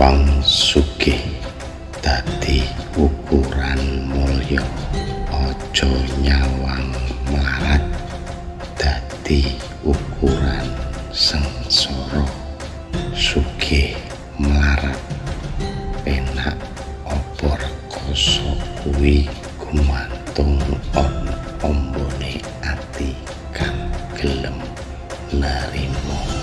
wong sugih dadi ukuran mulya aja nyawang melarat dadi ukuran sengsara sugih melarat. Penak apa rekoso kuwi gumantung om ombone ati kang gelem narimo